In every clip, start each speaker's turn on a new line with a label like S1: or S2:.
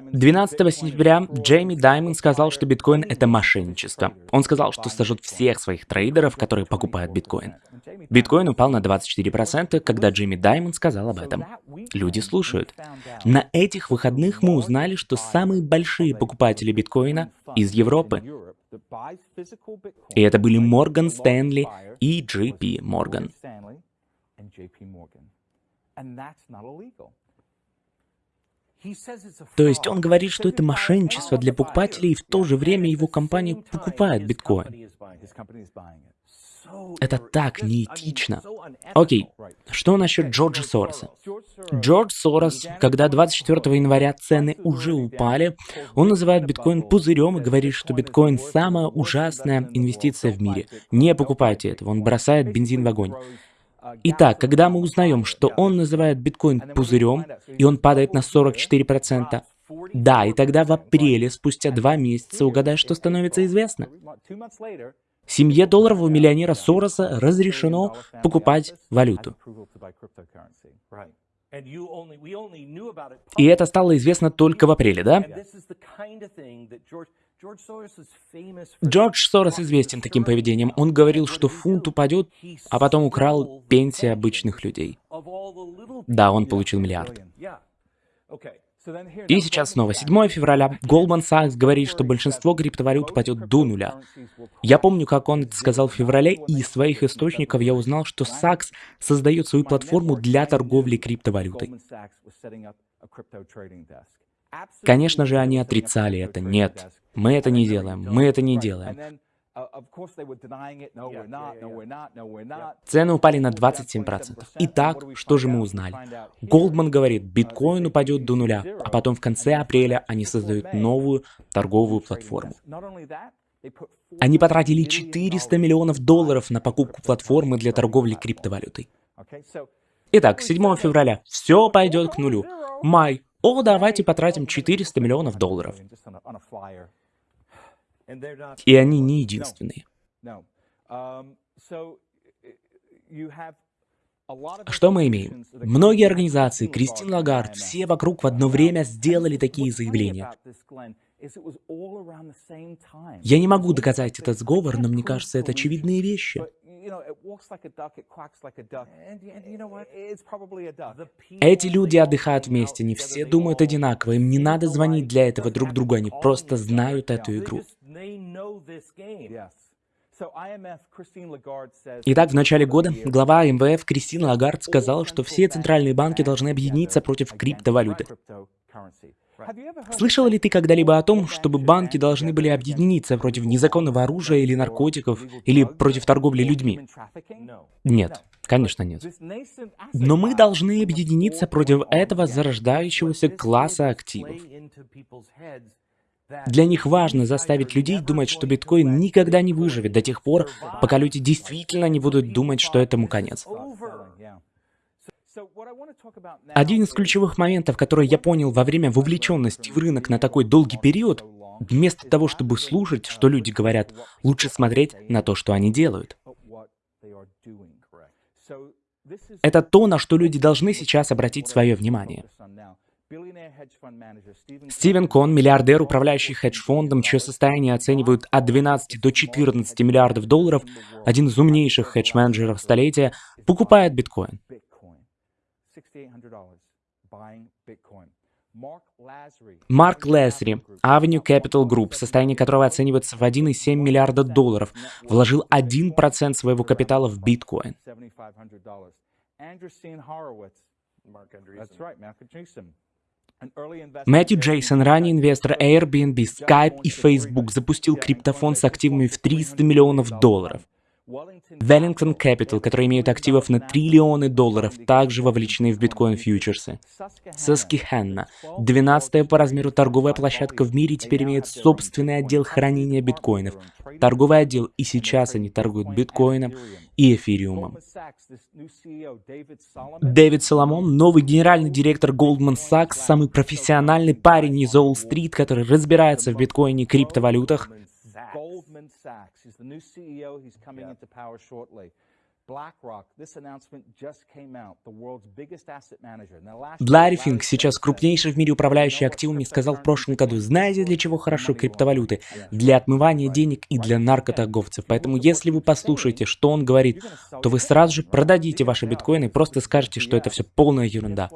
S1: 12 сентября Джейми Даймонд сказал, что биткоин — это мошенничество. Он сказал, что сожжет всех своих трейдеров, которые покупают биткоин. Биткоин упал на 24%, когда Джейми Даймонд сказал об этом. Люди слушают. На этих выходных мы узнали, что самые большие покупатели биткоина из Европы. И это были Морган Стэнли и JP Морган. То есть он говорит, что это мошенничество для покупателей, и в то же время его компания покупает биткоин. Это так неэтично. Окей, что насчет Джорджа Сороса? Джордж Сорос, когда 24 января цены уже упали, он называет биткоин пузырем и говорит, что биткоин самая ужасная инвестиция в мире. Не покупайте этого, он бросает бензин в огонь. Итак, когда мы узнаем, что он называет биткоин пузырем, и он падает на 44%, да, и тогда в апреле, спустя два месяца, угадай, что становится известно. Семье долларового миллионера Сороса разрешено покупать валюту. И это стало известно только в апреле, да? Джордж Сорос известен таким поведением. Он говорил, что фунт упадет, а потом украл пенсии обычных людей. Да, он получил миллиард. И сейчас снова 7 февраля. Goldman Sachs говорит, что большинство криптовалют упадет до нуля. Я помню, как он это сказал в феврале, и из своих источников я узнал, что Sachs создает свою платформу для торговли криптовалютой. Конечно же, они отрицали это. Нет, мы это не делаем, мы это не делаем. Цены упали на 27%. Итак, что же мы узнали? Голдман говорит, биткоин упадет до нуля, а потом в конце апреля они создают новую торговую платформу. Они потратили 400 миллионов долларов на покупку платформы для торговли криптовалютой. Итак, 7 февраля. Все пойдет к нулю. Май. О, давайте потратим 400 миллионов долларов. И они не единственные. Um, Что мы имеем? Многие организации, Кристин Лагард, все вокруг в одно время сделали такие заявления. Я не могу доказать этот сговор, но мне кажется, это очевидные вещи. Эти люди отдыхают вместе, не все думают одинаково, им не надо звонить для этого друг другу, они просто знают эту игру. Итак, в начале года глава МВФ Кристина Лагард сказала, что все центральные банки должны объединиться против криптовалюты. Слышал ли ты когда-либо о том, чтобы банки должны были объединиться против незаконного оружия или наркотиков, или против торговли людьми? Нет, конечно нет. Но мы должны объединиться против этого зарождающегося класса активов. Для них важно заставить людей думать, что биткоин никогда не выживет до тех пор, пока люди действительно не будут думать, что этому конец. Один из ключевых моментов, который я понял во время вовлеченности в рынок на такой долгий период, вместо того, чтобы слушать, что люди говорят, лучше смотреть на то, что они делают. Это то, на что люди должны сейчас обратить свое внимание. Стивен Кон, миллиардер, управляющий хедж-фондом, чье состояние оценивают от 12 до 14 миллиардов долларов, один из умнейших хедж-менеджеров столетия, покупает биткоин. Марк Лесри, Avenue Capital Group, состояние которого оценивается в 1,7 миллиарда долларов, вложил 1% своего капитала в биткоин. Мэтью Джейсон, ранний инвестор Airbnb, Skype и Facebook, запустил криптофонд с активами в 300 миллионов долларов. Wellington Capital, которые имеют активов на триллионы долларов, также вовлечены в биткоин-фьючерсы. Susquehanna, 12 по размеру торговая площадка в мире, теперь имеет собственный отдел хранения биткоинов. Торговый отдел, и сейчас они торгуют биткоином и эфириумом. Дэвид Соломон, новый генеральный директор Goldman Sachs, самый профессиональный парень из Уолл-стрит, который разбирается в биткоине и криптовалютах, Ларри Финк, сейчас крупнейший в мире управляющий активами, сказал в прошлом году, знаете, для чего хорошо криптовалюты? Для отмывания денег и для наркоторговцев. Поэтому если вы послушаете, что он говорит, то вы сразу же продадите ваши биткоины и просто скажете, что это все полная ерунда.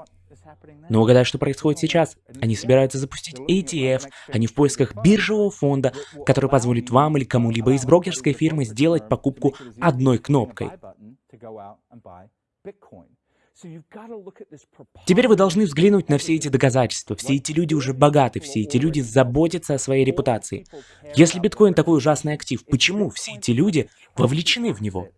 S1: Но угадай, что происходит сейчас. Они собираются запустить ETF, они в поисках биржевого фонда, который позволит вам или кому-либо из брокерской фирмы сделать покупку одной кнопкой. Теперь вы должны взглянуть на все эти доказательства. Все эти люди уже богаты, все эти люди заботятся о своей репутации. Если биткоин такой ужасный актив, почему все эти люди вовлечены в него?